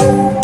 you